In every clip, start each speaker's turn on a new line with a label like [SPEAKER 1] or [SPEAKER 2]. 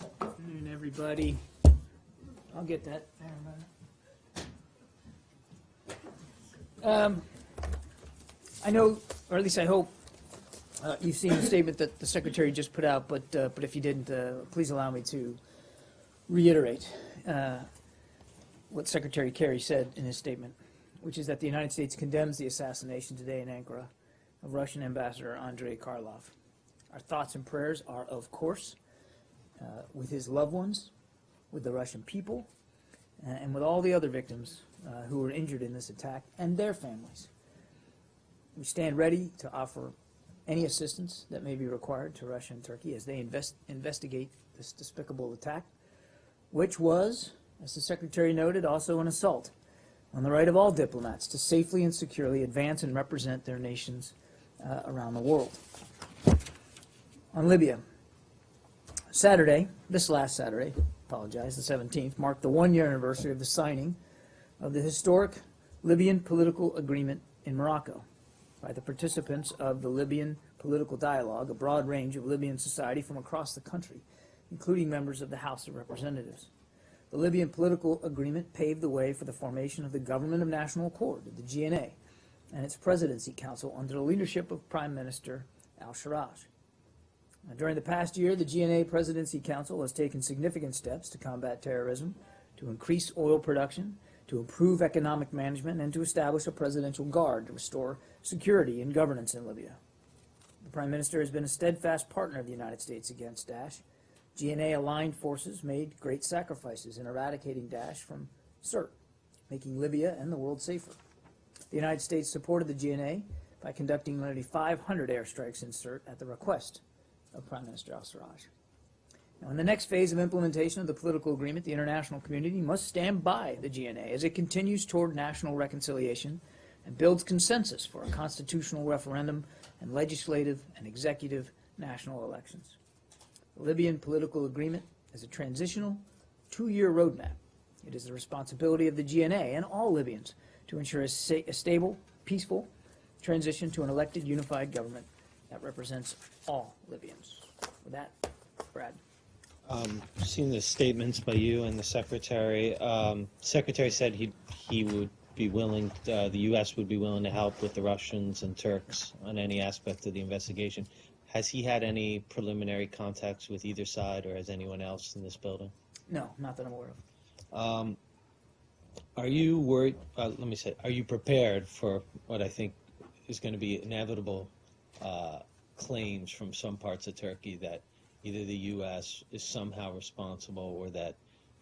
[SPEAKER 1] Good afternoon, everybody. I'll get that. Um, I know, or at least I hope, uh, you've seen the statement that the secretary just put out, but, uh, but if you didn't, uh, please allow me to reiterate uh, what Secretary Kerry said in his statement, which is that the United States condemns the assassination today in Ankara of Russian Ambassador Andrei Karlov. Our thoughts and prayers are, of course, uh, with his loved ones, with the Russian people, uh, and with all the other victims uh, who were injured in this attack and their families. We stand ready to offer any assistance that may be required to Russia and Turkey as they invest, investigate this despicable attack, which was, as the Secretary noted, also an assault on the right of all diplomats to safely and securely advance and represent their nations uh, around the world. On Libya, Saturday, this last Saturday, apologize, the 17th, marked the one-year anniversary of the signing of the historic Libyan political agreement in Morocco by the participants of the Libyan political dialogue, a broad range of Libyan society from across the country, including members of the House of Representatives. The Libyan political agreement paved the way for the formation of the Government of National Accord, the GNA, and its Presidency Council under the leadership of Prime Minister al-Sarraj. During the past year, the GNA Presidency Council has taken significant steps to combat terrorism, to increase oil production, to improve economic management, and to establish a presidential guard to restore security and governance in Libya. The Prime Minister has been a steadfast partner of the United States against Daesh. GNA aligned forces made great sacrifices in eradicating Daesh from Sirte, making Libya and the world safer. The United States supported the GNA by conducting nearly 500 airstrikes in Sirte at the request of Prime Minister al-Sarraj. Now, in the next phase of implementation of the political agreement, the international community must stand by the GNA as it continues toward national reconciliation and builds consensus for a constitutional referendum and legislative and executive national elections. The Libyan political agreement is a transitional two-year roadmap. It is the responsibility of the GNA and all Libyans to ensure a, a stable, peaceful transition to an elected unified government that represents all Libyans. With that, Brad.
[SPEAKER 2] Um, Seen the statements by you and the secretary. Um, Secretary said he, he would be willing, uh, the U.S. would be willing to help with the Russians and Turks on any aspect of the investigation. Has he had any preliminary contacts with either side, or has anyone else in this building?
[SPEAKER 1] No, not that I'm aware of.
[SPEAKER 2] Um, Are you worried, uh, let me say, are you prepared for what I think is going to be inevitable uh, claims from some parts of Turkey that either the U.S. is somehow responsible or that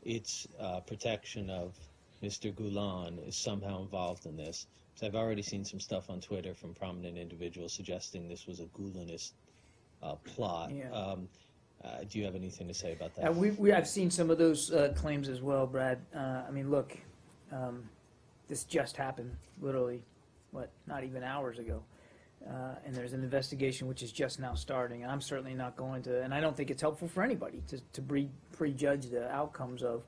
[SPEAKER 2] its uh, protection of Mr. Gulen is somehow involved in this? 'Cause I've already seen some stuff on Twitter from prominent individuals suggesting this was a Gulenist uh, plot.
[SPEAKER 1] Yeah.
[SPEAKER 2] Um, uh, Do you have anything to say about that?
[SPEAKER 1] Uh, we, we, I've seen some of those uh, claims as well, Brad. Uh, I mean, look, um, this just happened, literally, what, not even hours ago. Uh, and there's an investigation which is just now starting. I'm certainly not going to, and I don't think it's helpful for anybody to, to pre, prejudge the outcomes of,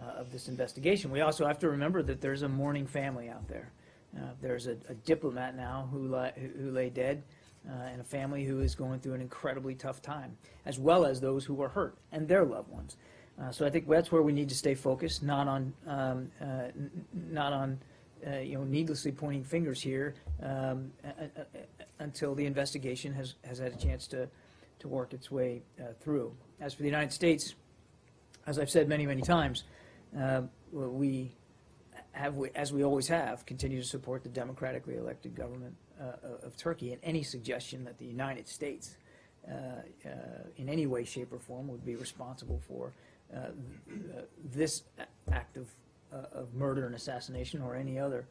[SPEAKER 1] uh, of this investigation. We also have to remember that there's a mourning family out there. Uh, there's a, a diplomat now who, li- who lay dead, uh, and a family who is going through an incredibly tough time, as well as those who were hurt and their loved ones. Uh, so I think that's where we need to stay focused, not on, um, uh, not on, uh, you know, needlessly pointing fingers here um, until the investigation has, has had a chance to, to work its way uh, through. As for the United States, as I've said many, many times, uh, we have, as we always have, continue to support the democratically elected government uh, of Turkey, and any suggestion that the United States, uh, uh, in any way, shape, or form, would be responsible for uh, uh, this act of, uh, of murder and assassination or any other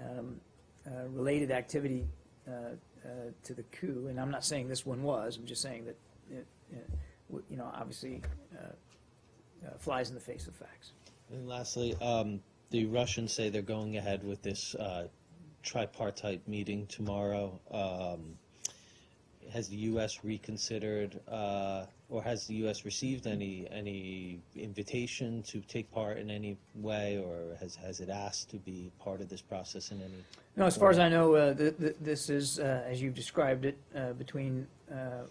[SPEAKER 1] um, uh, related activity uh, uh, to the coup, and I'm not saying this one was, I'm just saying that, it, it, you know, obviously uh, uh, flies in the face of facts.
[SPEAKER 2] And lastly, um, the Russians say they're going ahead with this uh, tripartite meeting tomorrow. Um, has the U.S. reconsidered, uh, or has the U.S. received any any invitation to take part in any way, or has has it asked to be part of this process in any?
[SPEAKER 1] No, as far as I know, uh, th- th- this is, uh, as you've described it, uh, between uh,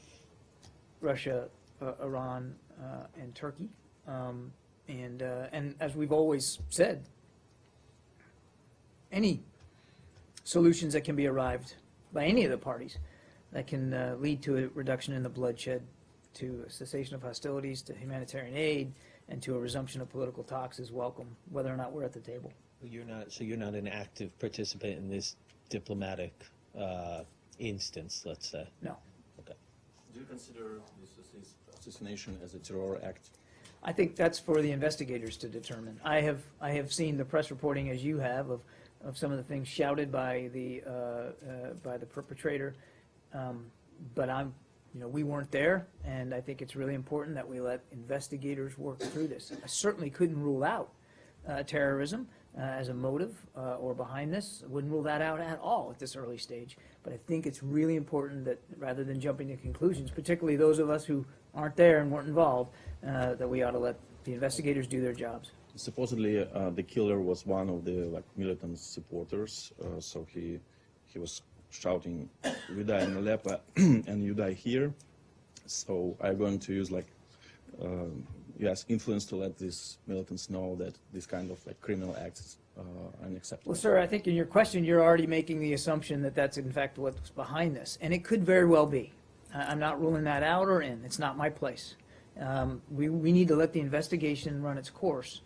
[SPEAKER 1] Russia, uh, Iran, uh, and Turkey. Um, And, uh, and as we've always said, any solutions that can be arrived by any of the parties that can uh, lead to a reduction in the bloodshed, to a cessation of hostilities, to humanitarian aid, and to a resumption of political talks is welcome, whether or not we're at the table.
[SPEAKER 2] You're not, so you're not an active participant in this diplomatic uh, instance, let's say?
[SPEAKER 1] No. Okay.
[SPEAKER 3] Do you consider this assass- assassination as a terror act?
[SPEAKER 1] I think that's for the investigators to determine. I have, I have seen the press reporting, as you have, of, of some of the things shouted by the, uh, uh, by the perpetrator. Um, But I'm, you know, we weren't there, and I think it's really important that we let investigators work through this. I certainly couldn't rule out uh, terrorism uh, as a motive uh, or behind this. I Wouldn't rule that out at all at this early stage. But I think it's really important that, rather than jumping to conclusions, particularly those of us who aren't there and weren't involved, uh, that we ought to let the investigators do their jobs.
[SPEAKER 3] Supposedly, uh, the killer was one of the like militant supporters, uh, so he he was shouting "You die in Aleppo and you die here." So I'm going to use like um, yes influence to let these militants know that this kind of like criminal acts uh, unacceptable.
[SPEAKER 1] Well, sir, I think in your question, you're already making the assumption that that's in fact what's behind this, and it could very well be. I'm not ruling that out or in, it's not my place. Um, We, we need to let the investigation run its course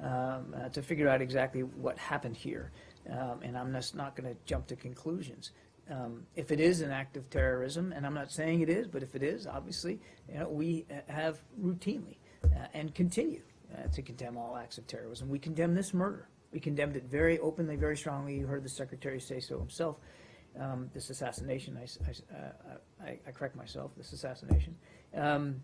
[SPEAKER 1] um, uh, to figure out exactly what happened here, Um, and I'm just not going to jump to conclusions. Um, If it is an act of terrorism, and I'm not saying it is, but if it is, obviously, you know, we uh, have routinely uh, and continue uh, to condemn all acts of terrorism. We condemn this murder. We condemned it very openly, very strongly. You heard the secretary say so himself. Um, This assassination, I I uh, I- I correct myself, this assassination. Um,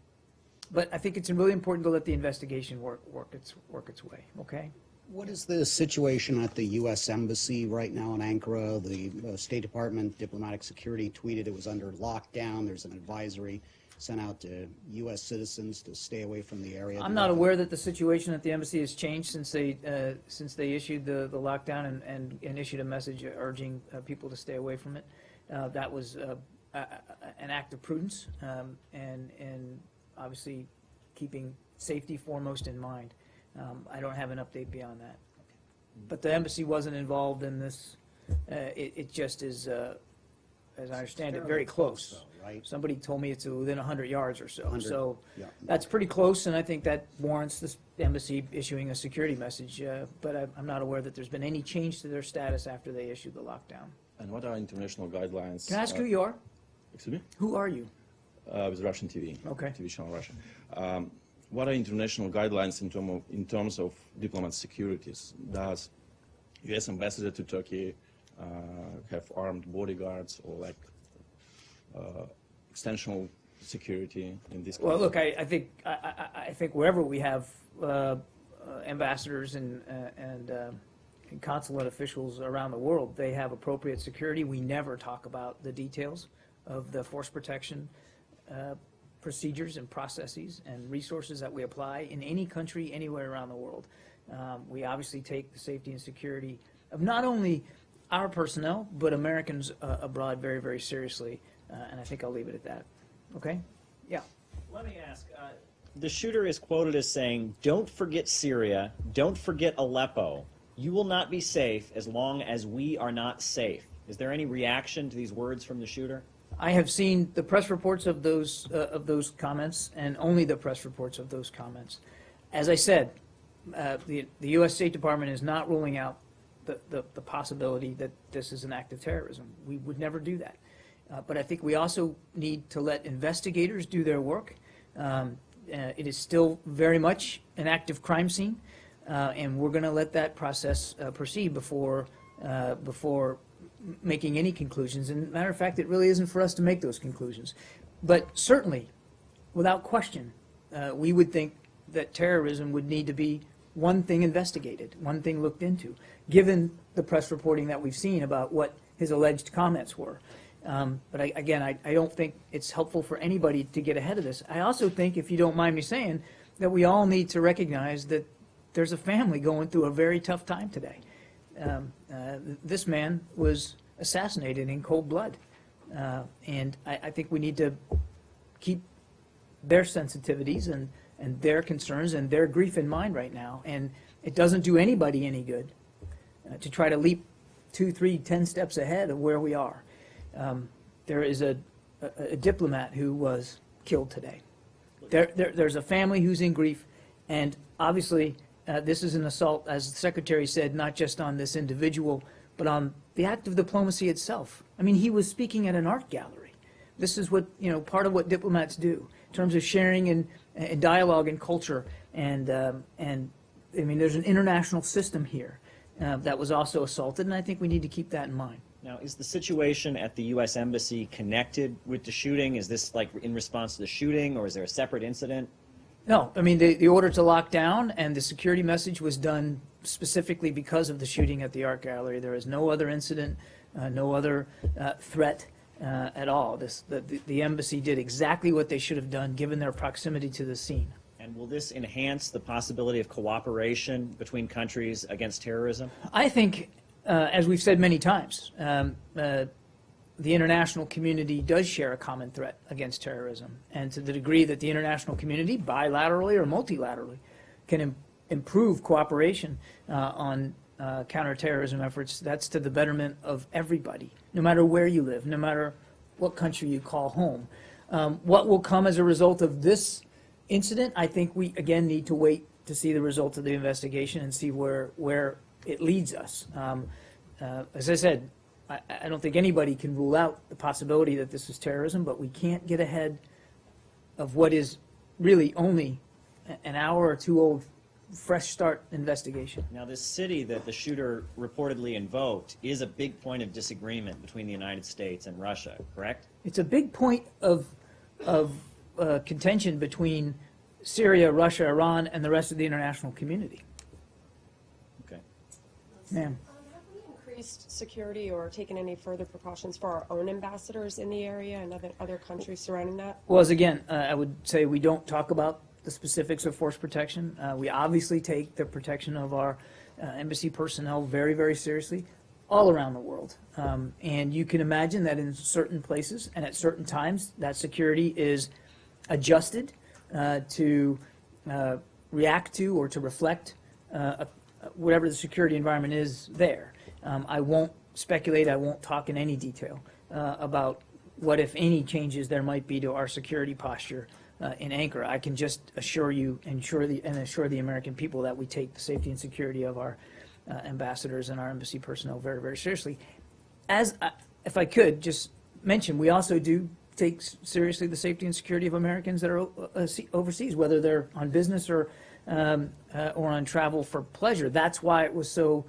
[SPEAKER 1] But I think it's really important to let the investigation work, work its, work its way, okay?
[SPEAKER 4] What is the situation at the U.S. Embassy right now in Ankara? The uh, State Department Diplomatic Security tweeted it was under lockdown. There's an advisory sent out to U.S. citizens to stay away from the area.
[SPEAKER 1] I'm not aware that the situation at the embassy has changed since they, uh, since they issued the, the lockdown and, and, and issued a message urging uh, people to stay away from it. Uh, that was, uh, an act of prudence, um, and, and obviously keeping safety foremost in mind. Um, I don't have an update beyond that. But the embassy wasn't involved in this, uh, it, it just is, uh, as I understand it, very close.
[SPEAKER 4] though, Right?
[SPEAKER 1] Somebody told me it's within hundred yards or so,
[SPEAKER 4] 100,
[SPEAKER 1] so.
[SPEAKER 4] yeah.
[SPEAKER 1] That's pretty close, and I think that warrants this embassy issuing a security message, uh, but I- I'm not aware that there's been any change to their status after they issued the lockdown.
[SPEAKER 3] And what are international guidelines?
[SPEAKER 1] Can I ask
[SPEAKER 3] uh,
[SPEAKER 1] who you are?
[SPEAKER 3] Excuse me.
[SPEAKER 1] Who are you?
[SPEAKER 3] uh, with Russian TV.
[SPEAKER 1] Okay.
[SPEAKER 3] TV channel Russia. Um, what are international guidelines in, term of, in terms of diplomat securities? Does U.S. ambassador to Turkey uh, have armed bodyguards or like uh, extensional security in this? Case?
[SPEAKER 1] Well, look, I, I think, I, I, think wherever we have uh, uh, ambassadors and, uh, and uh, and consulate officials around the world, they have appropriate security. We never talk about the details of the force protection procedures and processes and resources that we apply in any country, anywhere around the world. Um, We obviously take the safety and security of not only our personnel, but Americans uh, abroad very, very seriously, Uh, and I think I'll leave it at that. Okay? Yeah.
[SPEAKER 5] Let me ask. Uh, the shooter is quoted as saying, "Don't forget Syria. Don't forget Aleppo. You will not be safe as long as we are not safe." Is there any reaction to these words from the shooter?
[SPEAKER 1] I have seen the press reports of those, uh, of those comments, and only the press reports of those comments. As I said, uh, the, the U.S. State Department is not ruling out the, the, the possibility that this is an act of terrorism. We would never do that. Uh, But I think we also need to let investigators do their work. Um, uh, It is still very much an active crime scene, uh, and we're going to let that process uh, proceed before, before making any conclusions. And matter of fact, it really isn't for us to make those conclusions. But certainly, without question, uh, we would think that terrorism would need to be one thing investigated, one thing looked into, given the press reporting that we've seen about what his alleged comments were. Um, But I, again, I, I don't think it's helpful for anybody to get ahead of this. I also think, if you don't mind me saying, that we all need to recognize that there's a family going through a very tough time today. Um, uh, This man was assassinated in cold blood. Uh, And I, I think we need to keep their sensitivities and, and their concerns and their grief in mind right now. And it doesn't do anybody any good uh, to try to leap two, three, ten steps ahead of where we are. Um, There is a, a- a diplomat who was killed today. There, there, there's a family who's in grief, and obviously, uh, this is an assault, as the secretary said, not just on this individual, but on the act of diplomacy itself. I mean, he was speaking at an art gallery. This is what, you know, part of what diplomats do, in terms of sharing and, and dialogue and culture, and, um, and, I mean, there's an international system here uh, that was also assaulted, and I think we need to keep that in mind.
[SPEAKER 5] Now, is the situation at the U.S. Embassy connected with the shooting? Is this like in response to the shooting, or is there a separate incident?
[SPEAKER 1] No, I mean, the, the order to lock down and the security message was done specifically because of the shooting at the art gallery. There is no other incident, uh, no other uh, threat uh, at all. This, the, the- embassy did exactly what they should have done, given their proximity to the scene.
[SPEAKER 5] And will this enhance the possibility of cooperation between countries against terrorism?
[SPEAKER 1] I think, uh, as we've said many times, um, uh, the international community does share a common threat against terrorism. And to the degree that the international community, bilaterally or multilaterally, can im- improve cooperation uh, on uh, counterterrorism efforts, that's to the betterment of everybody, no matter where you live, no matter what country you call home. Um, what will come as a result of this incident, I think we, again, need to wait to see the result of the investigation and see where, where it leads us. Um, uh, As I said, I, I don't think anybody can rule out the possibility that this is terrorism, but we can't get ahead of what is really only an hour or two old, fresh start investigation.
[SPEAKER 5] Now, this city that the shooter reportedly invoked is a big point of disagreement between the United States and Russia, correct?
[SPEAKER 1] It's a big point of, of uh, contention between Syria, Russia, Iran, and the rest of the international community.
[SPEAKER 5] Okay.
[SPEAKER 1] Ma'am.
[SPEAKER 6] Increased security or taken any further precautions for our own ambassadors in the area and other, other countries surrounding that?
[SPEAKER 1] Well, as again, uh, I would say we don't talk about the specifics of force protection. Uh, We obviously take the protection of our uh, embassy personnel very, very seriously, all around the world. Um, And you can imagine that in certain places and at certain times, that security is adjusted uh, to uh, react to or to reflect uh, whatever the security environment is there. Um, I won't speculate, I won't talk in any detail uh, about what, if any, changes there might be to our security posture uh, in Ankara. I can just assure you and assure the, and assure the American people that we take the safety and security of our uh, ambassadors and our embassy personnel very, very seriously. As, I- if I could, just mention, we also do take seriously the safety and security of Americans that are uh, overseas, whether they're on business or, um, uh, or on travel for pleasure. That's why it was so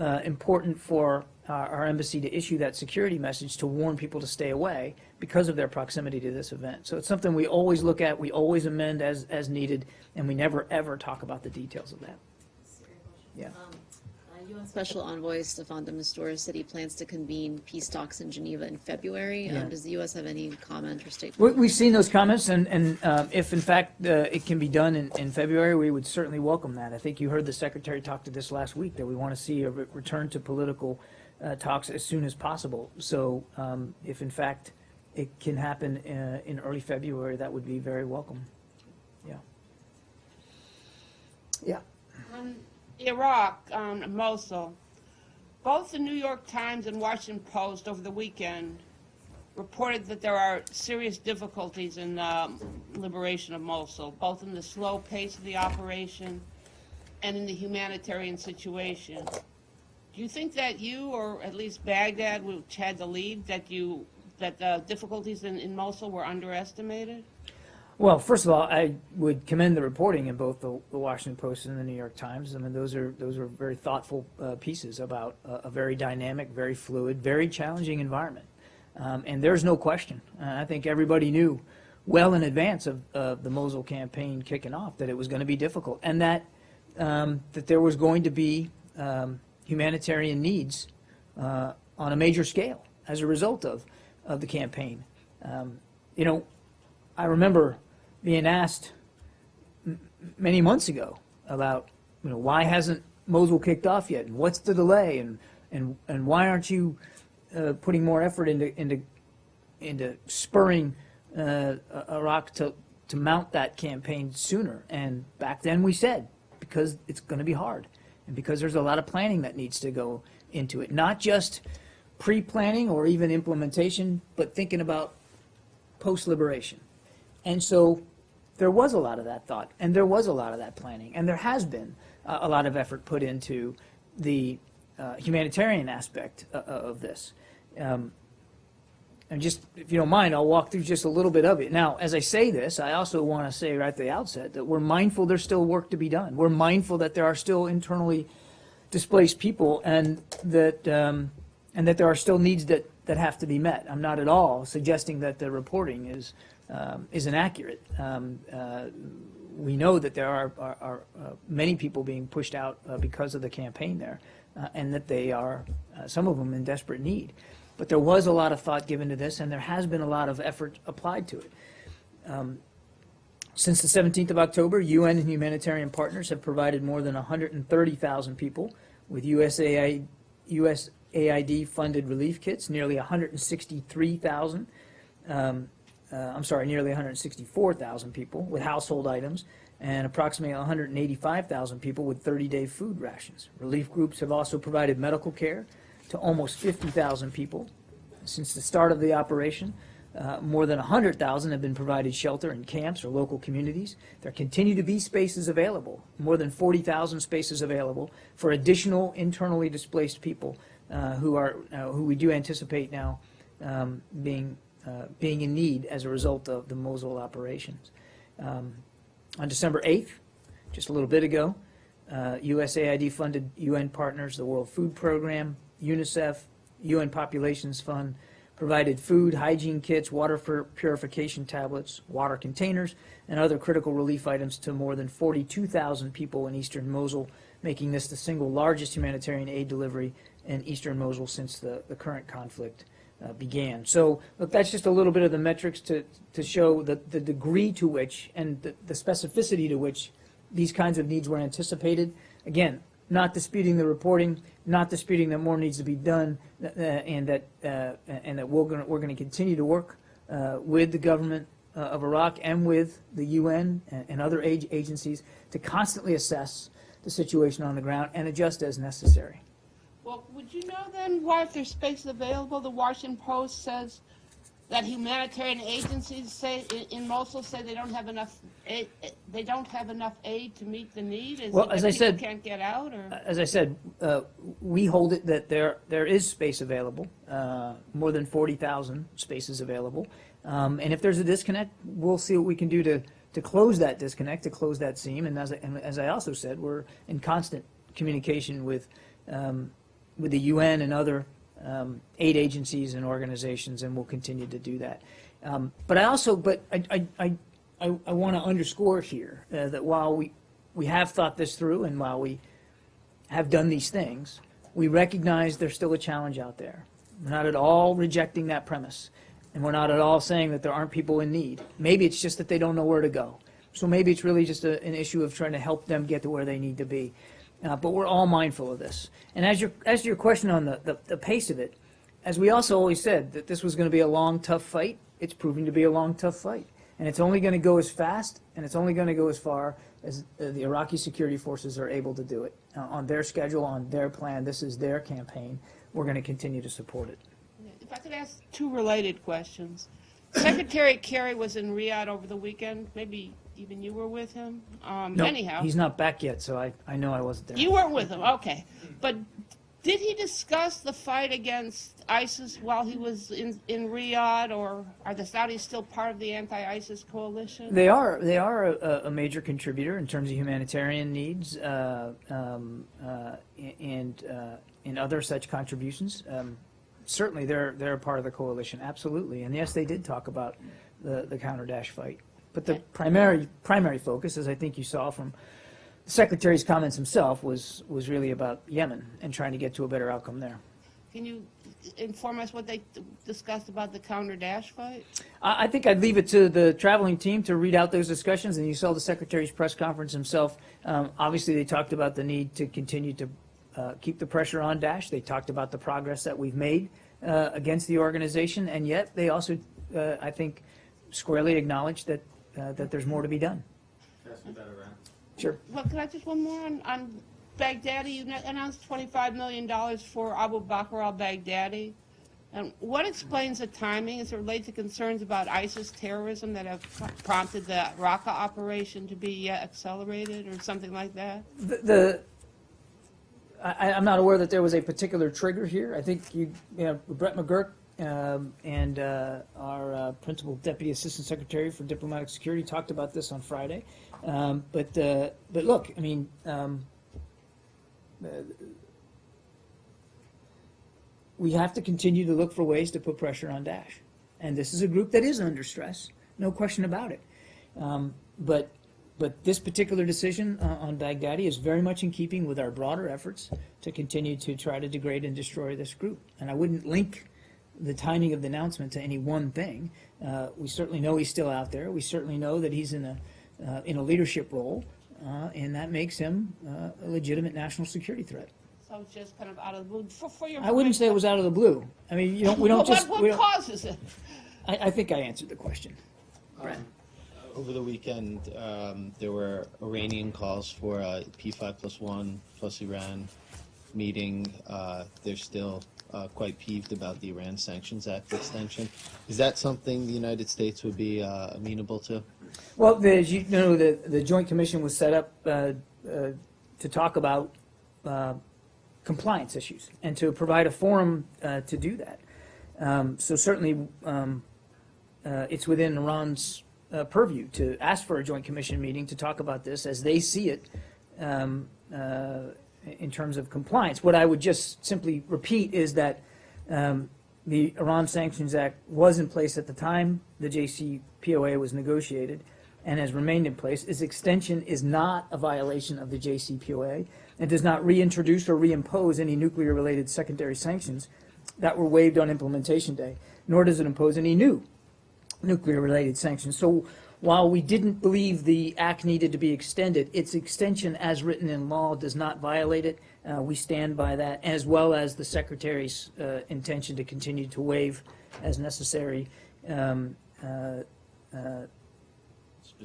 [SPEAKER 1] uh, important for our, our embassy to issue that security message to warn people to stay away because of their proximity to this event. So it's something we always look at, we always amend as, as needed, and we never, ever talk about the details of that. Yeah.
[SPEAKER 7] Um, uh, UN Special Envoy Staffan de Mistura said he plans to convene peace talks in Geneva in February.
[SPEAKER 1] Yeah.
[SPEAKER 7] Um, Does the U.S. have any comment or
[SPEAKER 1] We,
[SPEAKER 7] statement?
[SPEAKER 1] we've seen those comments, and, and uh, if in fact uh, it can be done in, in February, we would certainly welcome that. I think you heard the secretary talk to this last week, that we want to see a re- return to political uh, talks as soon as possible. So um, if in fact it can happen uh, in early February, that would be very welcome. Yeah. Yeah.
[SPEAKER 8] Um, Iraq, um, Mosul. Both the New York Times and Washington Post over the weekend reported that there are serious difficulties in the liberation of Mosul, both in the slow pace of the operation and in the humanitarian situation. Do you think that you, or at least Baghdad, which had the lead, that you that the difficulties in, in Mosul were underestimated?
[SPEAKER 1] Well, first of all, I would commend the reporting in both the, the Washington Post and the New York Times. I mean, those are those are very thoughtful uh, pieces about a, a very dynamic, very fluid, very challenging environment. Um, and there's no question. Uh, I think everybody knew well in advance of uh, the Mosul campaign kicking off that it was going to be difficult, and that um, that there was going to be um, humanitarian needs uh, on a major scale as a result of of the campaign. Um, you know, I remember being asked many months ago about, you know, why hasn't Mosul kicked off yet, and what's the delay, and and and why aren't you uh, putting more effort into into into spurring uh, Iraq to to mount that campaign sooner. And back then we said, because it's going to be hard and because there's a lot of planning that needs to go into it, not just pre-planning or even implementation, but thinking about post-liberation. And so there was a lot of that thought, and there was a lot of that planning, and there has been uh, a lot of effort put into the uh, humanitarian aspect uh, of this. Um, and just, if you don't mind, I'll walk through just a little bit of it. Now, as I say this, I also want to say right at the outset that we're mindful there's still work to be done. We're mindful that there are still internally displaced people and that, um, and that there are still needs that, that have to be met. I'm not at all suggesting that the reporting is, um, is inaccurate. Um, uh, we know that there are, are, are uh, many people being pushed out uh, because of the campaign there, uh, and that they are, uh, some of them, in desperate need. But there was a lot of thought given to this, and there has been a lot of effort applied to it. Um, since the 17th of October, UN and humanitarian partners have provided more than 130,000 people with USAID, USAID funded relief kits, nearly 163,000. Um, uh, I'm sorry, nearly 164,000 people with household items, and approximately 185,000 people with 30-day food rations. Relief groups have also provided medical care to almost 50,000 people. Since the start of the operation, uh, more than 100,000 have been provided shelter in camps or local communities. There continue to be spaces available, more than 40,000 spaces available for additional internally displaced people uh, who are uh, who we do anticipate now um, being uh, being in need as a result of the Mosul operations. Um, on December 8th, just a little bit ago, uh, USAID funded UN partners, the World Food Program, UNICEF, UN Populations Fund, provided food, hygiene kits, water for purification tablets, water containers, and other critical relief items to more than 42,000 people in eastern Mosul, making this the single largest humanitarian aid delivery in eastern Mosul since the, the current conflict uh, began. So, look, that's just a little bit of the metrics to, to show the, the degree to which and the, the specificity to which these kinds of needs were anticipated. Again, not disputing the reporting, not disputing that more needs to be done, uh, and that uh, and that we're going we're going to continue to work uh, with the government uh, of Iraq and with the UN and, and other age agencies to constantly assess the situation on the ground and adjust as necessary.
[SPEAKER 8] Well, would you know then why if there's space available, the Washington Post says that humanitarian agencies say in, Mosul say they don't have enough aid, they don't have enough aid to meet the need? Is
[SPEAKER 1] Well, as I said-
[SPEAKER 8] can't get out or?
[SPEAKER 1] As I said, uh, we hold it that there there is space available, uh, more than 40,000 spaces available. Um, and if there's a disconnect, we'll see what we can do to, to close that disconnect, to close that seam. And as I, and as I also said, we're in constant communication with, um, with the UN and other um, aid agencies and organizations, and we'll continue to do that. Um, but I also, but I, I, I, I, want to underscore here uh, that while we, we have thought this through and while we have done these things, we recognize there's still a challenge out there. We're not at all rejecting that premise. And we're not at all saying that there aren't people in need. Maybe it's just that they don't know where to go. So maybe it's really just a, an issue of trying to help them get to where they need to be. Uh, but we're all mindful of this. And as your, as to your question on the, the, the pace of it, as we also always said, that this was going to be a long, tough fight, it's proving to be a long, tough fight. And it's only going to go as fast and it's only going to go as far as uh, the Iraqi security forces are able to do it. Uh, on their schedule, on their plan, this is their campaign. We're going to continue to support it.
[SPEAKER 8] If I could ask two related questions. Secretary Kerry was in Riyadh over the weekend. Maybe even you were with him. Um,
[SPEAKER 1] No,
[SPEAKER 8] anyhow,
[SPEAKER 1] He's not back yet, so I, I know I wasn't there.
[SPEAKER 8] you weren't with him. Okay, but did he discuss the fight against ISIS while he was in in Riyadh, or are the Saudis still part of the anti-ISIS coalition?
[SPEAKER 1] They are they are a, a major contributor in terms of humanitarian needs uh, um, uh, and uh, and other such contributions. Um, certainly, they're they're a part of the coalition, absolutely. And yes, they did talk about the the counter Daesh fight. But the primary primary focus, as I think you saw from the secretary's comments himself, was was really about Yemen and trying to get to a better outcome there.
[SPEAKER 8] Can you inform us what they discussed about the counter Daesh fight?
[SPEAKER 1] I I think I'd leave it to the traveling team to read out those discussions, and you saw the Secretary's press conference himself. Um, Obviously, they talked about the need to continue to uh, keep the pressure on Daesh. They talked about the progress that we've made uh, against the organization, and yet they also, uh, I think, squarely acknowledged that uh, that there's more to be done. Sure.
[SPEAKER 8] Well, can I just one more on, on Baghdadi? You announced $25 million for Abu Bakr al-Baghdadi. And what explains the timing? Is it related to concerns about ISIS terrorism that have prompted the Raqqa operation to be uh, accelerated or something like that?
[SPEAKER 1] The, the I, I'm not aware that there was a particular trigger here. I think you, you know, Brett McGurk um, and uh, our uh, principal deputy assistant secretary for diplomatic security talked about this on Friday. Um, but uh, but look, I mean. Um, uh, we have to continue to look for ways to put pressure on Daesh. And this is a group that is under stress, no question about it. Um, but but this particular decision uh, on Baghdadi is very much in keeping with our broader efforts to continue to try to degrade and destroy this group. And I wouldn't link the timing of the announcement to any one thing. Uh, we certainly know he's still out there. We certainly know that he's in a uh, in a leadership role, uh, and that makes him uh, a legitimate national security threat.
[SPEAKER 8] So it's just kind of out of the blue. For, for your
[SPEAKER 1] I wouldn't say it was out of the blue. I mean, you don't. We don't
[SPEAKER 8] Well,
[SPEAKER 1] just.
[SPEAKER 8] what,
[SPEAKER 1] we
[SPEAKER 8] what
[SPEAKER 1] don't-
[SPEAKER 8] causes it?
[SPEAKER 1] I, I think I answered the question. Brad.
[SPEAKER 2] Over the weekend, um, there were Iranian calls for P5 one plus Iran meeting. Uh, they're still uh, quite peeved about the Iran Sanctions Act extension. Is that something the United States would be uh, amenable to?
[SPEAKER 1] Well, the, as you know, the, the Joint Commission was set up uh, uh, to talk about uh, compliance issues and to provide a forum to do that. Um, So certainly, um, it's within Iran's purview to ask for a Joint Commission meeting to talk about this as they see it um, in terms of compliance. What I would just simply repeat is that um, the Iran Sanctions Act was in place at the time the JCPOA was negotiated and has remained in place. Its extension is not a violation of the JCPOA and does not reintroduce or reimpose any nuclear-related secondary sanctions that were waived on implementation day, nor does it impose any new nuclear-related sanctions. So while we didn't believe the act needed to be extended, its extension as written in law does not violate it. Uh, we stand by that, as well as the Secretary's uh, intention to continue to waive as necessary um, uh, uh,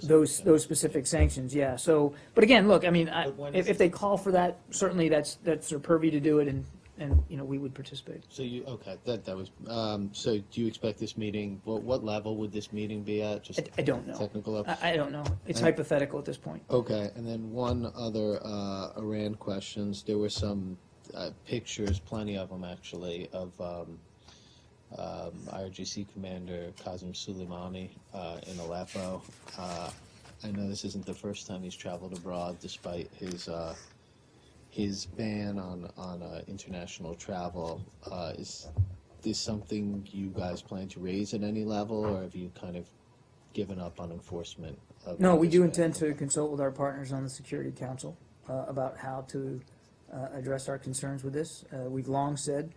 [SPEAKER 1] those, those specific sanctions, yeah. So, but again, look, I mean, I- if, if they call for that, certainly that's, that's their purview to do it, and, and, you know, we would participate.
[SPEAKER 2] So you okay? That that was. Um, so do you expect this meeting? What what level would this meeting be at? Just
[SPEAKER 1] I, I don't know.
[SPEAKER 2] technical level.
[SPEAKER 1] I, I don't know. It's
[SPEAKER 2] Uh,
[SPEAKER 1] hypothetical at this point.
[SPEAKER 2] Okay, and then one other uh, Iran questions. There were some uh, pictures, plenty of them actually, of um, um, IRGC Commander Qasem Soleimani uh, in Aleppo. Uh, I know this isn't the first time he's traveled abroad, despite his uh, his ban on on uh, international travel. Uh, is this something you guys plan to raise at any level, or have you kind of given up on enforcement? Of
[SPEAKER 1] No, we do
[SPEAKER 2] ban?
[SPEAKER 1] intend to consult with our partners on the Security Council uh, about how to uh, address our concerns with this. Uh, We've long said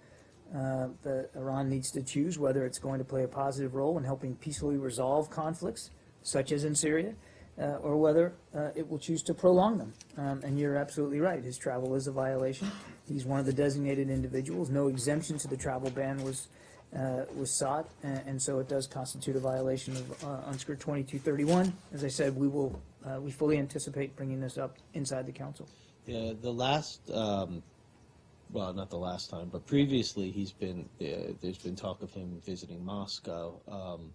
[SPEAKER 1] uh, that Iran needs to choose whether it's going to play a positive role in helping peacefully resolve conflicts, such as in Syria, or whether uh, it will choose to prolong them. Um, And you're absolutely right, his travel is a violation. He's one of the designated individuals. No exemption to the travel ban was, uh, was sought, a- and so it does constitute a violation of uh, UNSCR 2231. As I said, we will, uh, we fully anticipate bringing this up inside the council.
[SPEAKER 2] Yeah, the last, um, well, not the last time, but previously he's been, uh, there's been talk of him visiting Moscow. Um,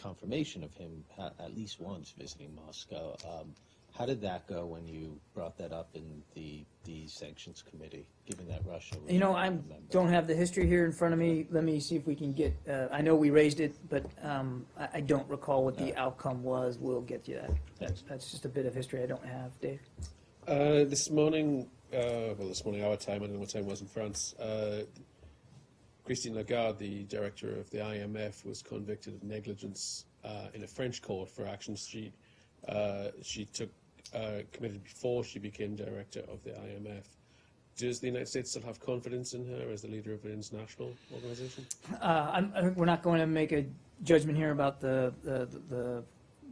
[SPEAKER 2] confirmation of him at least once visiting Moscow. Um, how did that go when you brought that up in the, the sanctions committee, given that Russia was
[SPEAKER 1] You know,
[SPEAKER 2] not a
[SPEAKER 1] I
[SPEAKER 2] member?
[SPEAKER 1] don't have the history here in front of me. Let me see if we can get, uh, I know we raised it, but um, I I don't recall what the outcome was. We'll get you that. That's that's just a bit of history I don't have. Dave?
[SPEAKER 9] Uh, this morning, uh, well, this morning our time, I don't know what time it was in France. Christine Lagarde, the director of the IMF, was convicted of negligence uh, in a French court for actions she uh, she took uh, committed before she became director of the IMF. Does the United States still have confidence in her as the leader of an international organization?
[SPEAKER 1] Uh, I think we're not going to make a judgment here about the, the, the,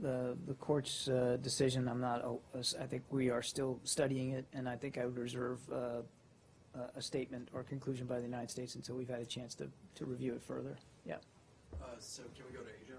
[SPEAKER 1] the, the court's, uh, decision. I'm not, I think we are still studying it, and I think I would reserve, uh, a- a statement or conclusion by the United States until we've had a chance to, to review it further. Yeah.
[SPEAKER 10] Uh, so can we go to Asia?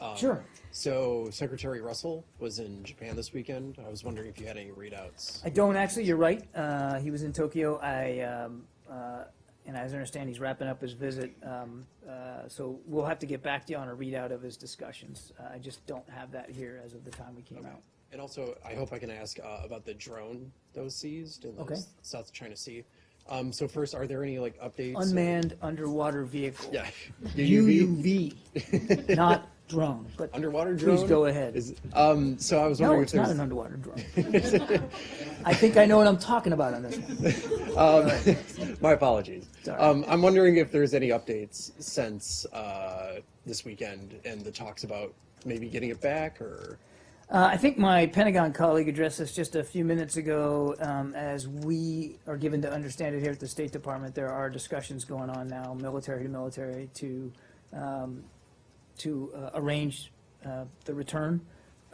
[SPEAKER 10] Um,
[SPEAKER 1] Sure.
[SPEAKER 10] So Secretary Russell was in Japan this weekend. I was wondering if you had any readouts.
[SPEAKER 1] I don't actually, you're right. Uh, he was in Tokyo. I, um, uh, and as I understand, he's wrapping up his visit. Um, uh, so we'll have to get back to you on a readout of his discussions. Uh, I just don't have that here as of the time we came out.
[SPEAKER 10] And also, I hope I can ask uh, about the drone that was seized in the
[SPEAKER 1] Okay.
[SPEAKER 10] South China Sea. Um, so first, are there any like updates? or-
[SPEAKER 1] Unmanned underwater vehicle.
[SPEAKER 10] Yeah.
[SPEAKER 1] UUV, not drone, but
[SPEAKER 10] Underwater drone.
[SPEAKER 1] please go ahead.
[SPEAKER 10] Is, um, so I was
[SPEAKER 1] No,
[SPEAKER 10] wondering
[SPEAKER 1] it's
[SPEAKER 10] if
[SPEAKER 1] not
[SPEAKER 10] there's
[SPEAKER 1] an underwater drone. I think I know what I'm talking about on this one.
[SPEAKER 10] Um, my apologies. Um, I'm wondering if there's any updates since uh, this weekend and the talks about maybe getting it back or.
[SPEAKER 1] Uh, I think my Pentagon colleague addressed this just a few minutes ago. Um, as we are given to understand it here at the State Department, there are discussions going on now, military to military, to um, to uh, arrange uh, the return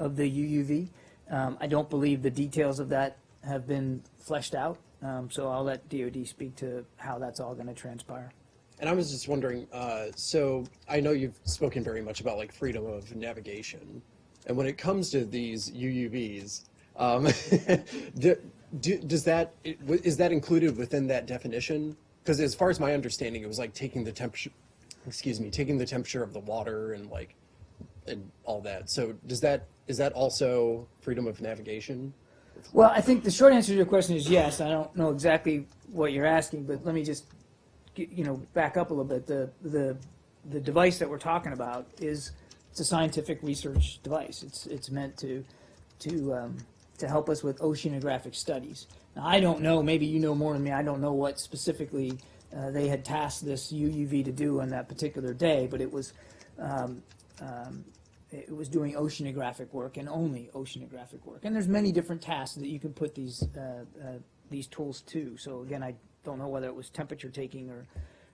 [SPEAKER 1] of the UUV. Um, I don't believe the details of that have been fleshed out, um, so I'll let DoD speak to how that's all going to transpire.
[SPEAKER 10] And I was just wondering, uh, so I know you've spoken very much about like freedom of navigation, and when it comes to these UUVs, um, do, do, does that is that included within that definition? Because as far as my understanding, it was like taking the temperature, excuse me, taking the temperature of the water and like and all that. So does that is that also freedom of navigation?
[SPEAKER 1] Well, I think the short answer to your question is yes. I don't know exactly what you're asking, but let me just, you know, back up a little bit. The, the, the device that we're talking about is, it's a scientific research device. It's, it's meant to, to, um, to help us with oceanographic studies. Now, I don't know, maybe you know more than me, I don't know what specifically uh, they had tasked this UUV to do on that particular day, but it was, um, um, it was doing oceanographic work and only oceanographic work. And there's many different tasks that you can put these uh, uh, these tools to. So again, I don't know whether it was temperature taking or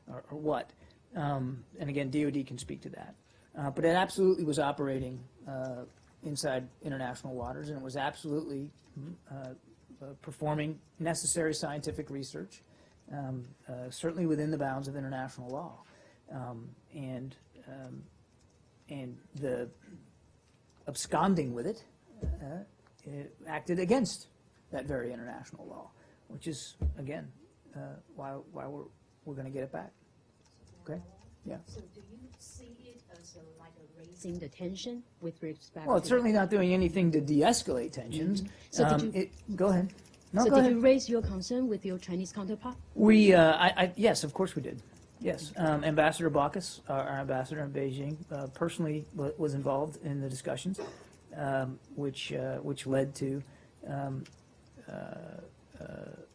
[SPEAKER 1] or, or what. Um, and again, DoD can speak to that. Uh, but it absolutely was operating uh, inside international waters, and it was absolutely uh, uh, performing necessary scientific research, um, uh, certainly within the bounds of international law. Um, and um, and the absconding with it, it acted against that very international law, which is, again, uh, why, why we're, we're going to get it back. Okay? Yeah.
[SPEAKER 11] So do you see a, like raising the tension with respect?
[SPEAKER 1] Well, it's certainly not doing anything to de-escalate tensions.
[SPEAKER 11] Mhm. So did
[SPEAKER 1] Um,
[SPEAKER 11] you-
[SPEAKER 1] it- Go ahead. No,
[SPEAKER 11] So
[SPEAKER 1] go
[SPEAKER 11] did
[SPEAKER 1] ahead.
[SPEAKER 11] you raise your concern with your Chinese counterpart?
[SPEAKER 1] We, uh, I, I, yes, of course we did. Yes, um, Ambassador Baucus, our, our ambassador in Beijing, uh, personally wa- was involved in the discussions, um, which, uh, which led to um, uh, uh,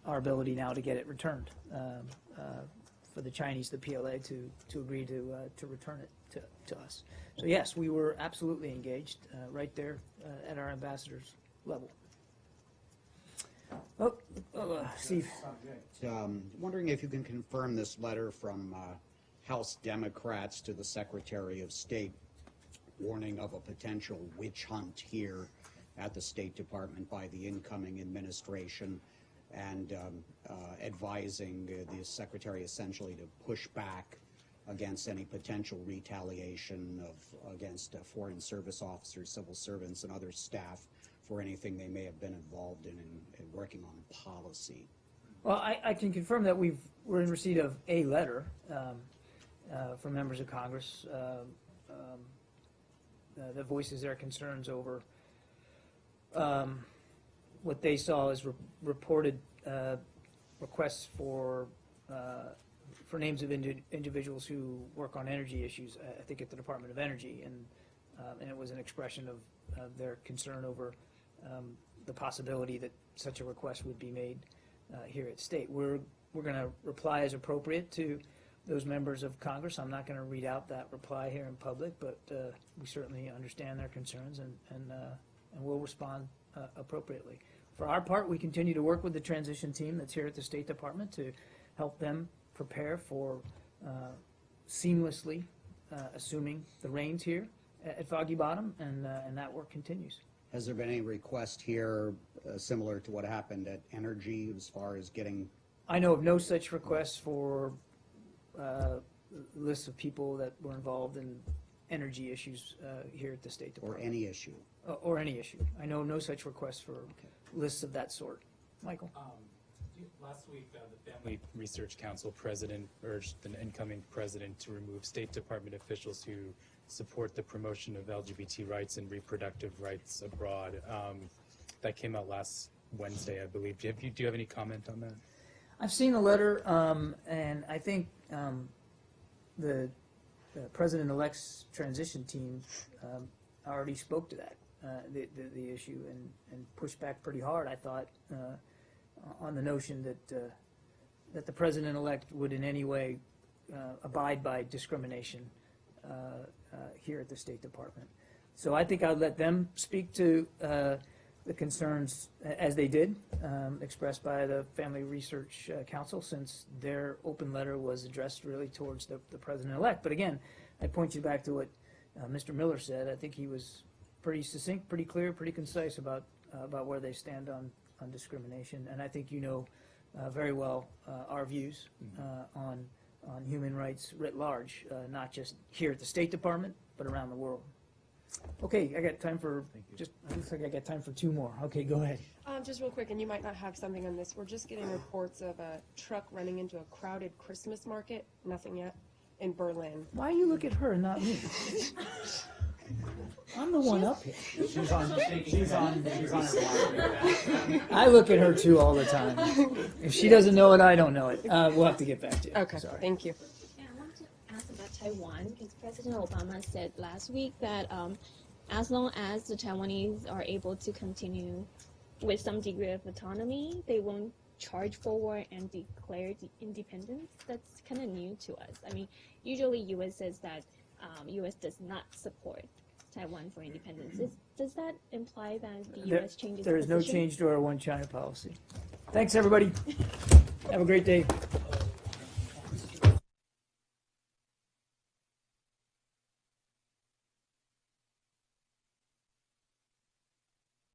[SPEAKER 1] our ability now to get it returned. For the Chinese, the PLA, to, to agree to, uh, to return it to, to us. So yes, we were absolutely engaged, uh, right there uh, at our ambassador's level. Oh, oh, uh, Steve.
[SPEAKER 4] Um, Wondering if you can confirm this letter from uh, House Democrats to the Secretary of State warning of a potential witch hunt here at the State Department by the incoming administration and um, uh, advising the Secretary essentially to push back against any potential retaliation of, against uh, foreign service officers, civil servants, and other staff for anything they may have been involved in, in, in working on policy.
[SPEAKER 1] Well, I, I can confirm that we've, we're in receipt of a letter um, uh, from members of Congress uh, um, uh, that voices their concerns over um, what they saw as re- reported uh, requests for, uh, for names of indi- individuals who work on energy issues, uh, I think at the Department of Energy, and, um, and it was an expression of, of their concern over um, the possibility that such a request would be made uh, here at state. We're, we're going to reply as appropriate to those members of Congress. I'm not going to read out that reply here in public, but uh, we certainly understand their concerns and, and, uh, and we'll respond uh, appropriately. For our part, we continue to work with the transition team that's here at the State Department to help them prepare for uh, seamlessly uh, assuming the reins here at at Foggy Bottom, and, uh, and that work continues.
[SPEAKER 4] Has there been any request here uh, similar to what happened at Energy as far as getting,
[SPEAKER 1] I know of no such requests for uh, lists of people that were involved in energy issues uh, here at the State Department.
[SPEAKER 4] Or any issue?
[SPEAKER 1] Or, or any issue. I know no such request for lists of that sort. Michael?
[SPEAKER 12] Um, Last week, uh, the Family Research Council president urged the incoming president to remove State Department officials who support the promotion of LGBT rights and reproductive rights abroad. Um, That came out last Wednesday, I believe. Do you have, do you have any comment on that?
[SPEAKER 1] I've seen the letter, um, and I think, um, the, the President-elect's transition team, um, already spoke to that, uh, the, the, the issue and, and pushed back pretty hard, I thought, uh, on the notion that, uh, that the President-elect would in any way, uh, abide by discrimination, uh, here at the State Department. So I think I'd let them speak to, the concerns as they did, um, expressed by the Family Research Council, since their open letter was addressed really towards the, the president-elect. But again, I point you back to what Mr. Miller said. I think he was pretty succinct, pretty clear, pretty concise about, uh, about where they stand on, on discrimination. And I think you know uh, very well uh, our views uh, on, on human rights writ large, uh, not just here at the State Department, but around the world. Okay, I got time for, just, it looks like I got time for two more. Okay, go ahead.
[SPEAKER 6] Um, just real quick, and you might not have something on this, we're just getting reports of a truck running into a crowded Christmas market, nothing yet, in Berlin.
[SPEAKER 1] Why you look at her and not me? I'm the one up here.
[SPEAKER 13] She's on, she's on, she's on her.
[SPEAKER 1] I look at her too all the time. If she doesn't know it, I don't know it. Uh, we'll have to get back to you.
[SPEAKER 6] Okay,
[SPEAKER 1] Sorry.
[SPEAKER 6] thank you.
[SPEAKER 14] Yeah, I want to ask about Taiwan because President Obama said last week that um, as long as the Taiwanese are able to continue with some degree of autonomy, they won't charge forward and declare the independence. That's kind of new to us. I mean, usually U.S. says that um, U.S. does not support Taiwan for independence. Is, does that imply that the
[SPEAKER 1] There-
[SPEAKER 14] U.S. changes
[SPEAKER 1] There is no change to our one China policy. Thanks, everybody. Have a great day.